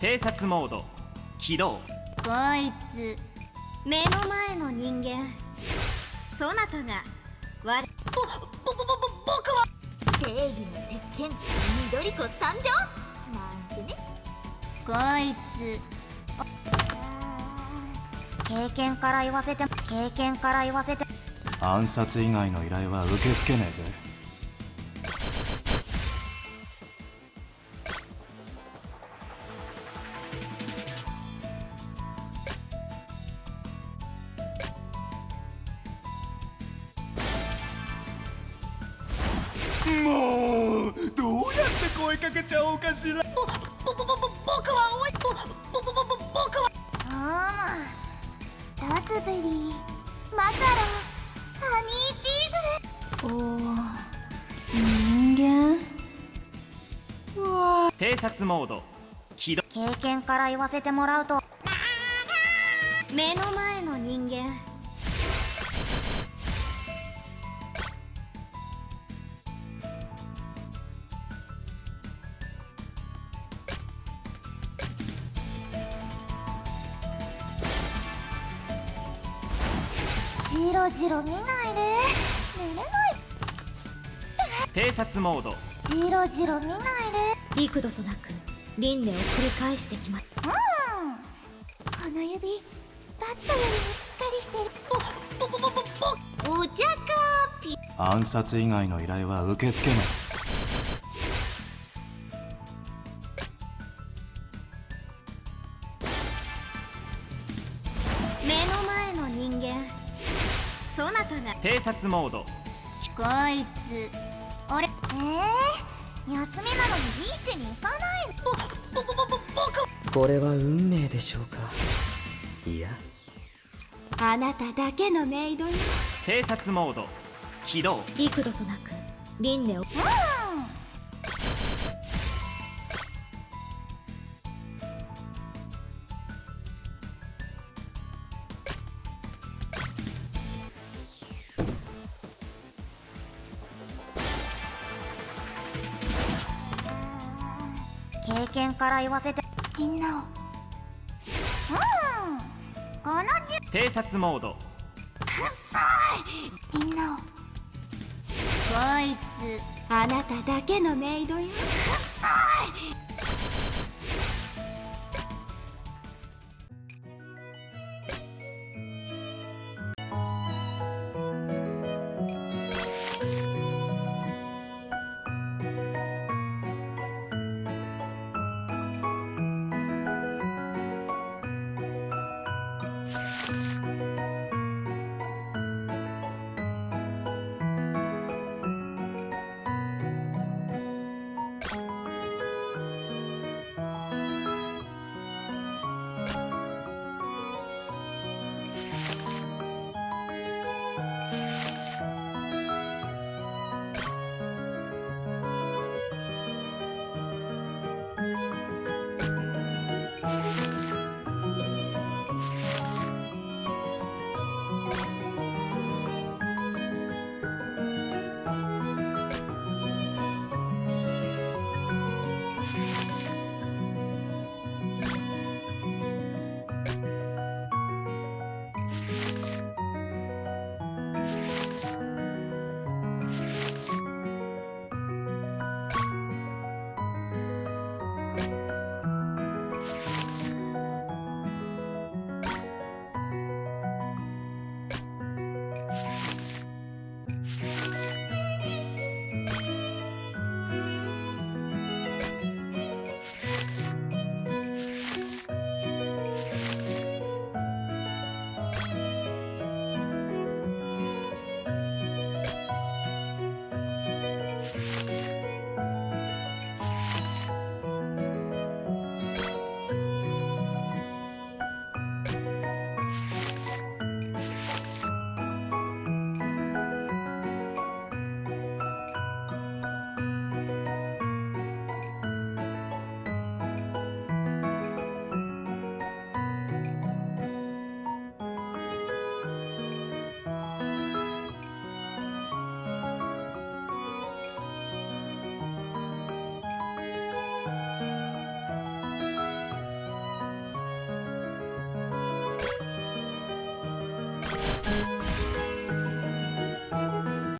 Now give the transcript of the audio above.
偵察モード。起動。こいつ。目の前の人間。そなたが我ぼぼぼぼ僕は。正義の鉄拳。緑子参上。なんてね。こいつ。経験から言わせて経験から言わせて。暗殺以外の依頼は受け付けねえぜもうどうやって声かけちゃおうかしら。ぼぼぼぼ僕はおいぼぼぼぼぼ僕は。ああラズベリーマカロンハニーチーズ。お人間。偵察モード起動経験から言わせてもらうと。目の前の人間じろじろ見ないで。寝れない。偵察モード。じろじろ見ないで。幾度となく輪廻を繰り返してきます。うん。この指バットよりもしっかりしてる。お茶かピ暗殺以外の依頼は受け付けね目そなたが偵察モード。こいつ俺えー、休みなのにビーチに行かないぼぼぼぼぼ僕これは運命でしょうかいやあなただけのメイドよ偵察モード起動幾度となく輪廻をうん経験から言わせて。みんなを。うん。このじ偵察モード。みんなを。こいつあなただけのメイドよ。くっさい